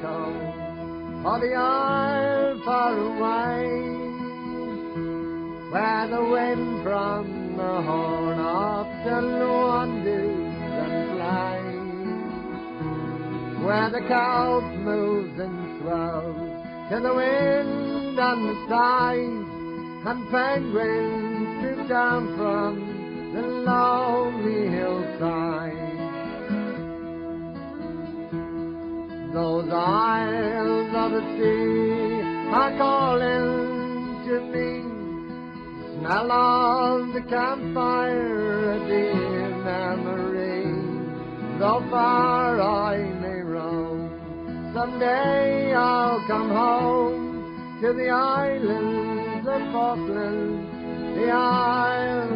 echo of the isle far away, where the wind from the horn often wanders and flies, where the cow moves and swells to the wind and the tide, and penguins swoop down from Those isles of the sea are calling to me. Smell of the campfire, a dear memory. Though far I may roam, someday I'll come home to the islands of Falkland, the sea.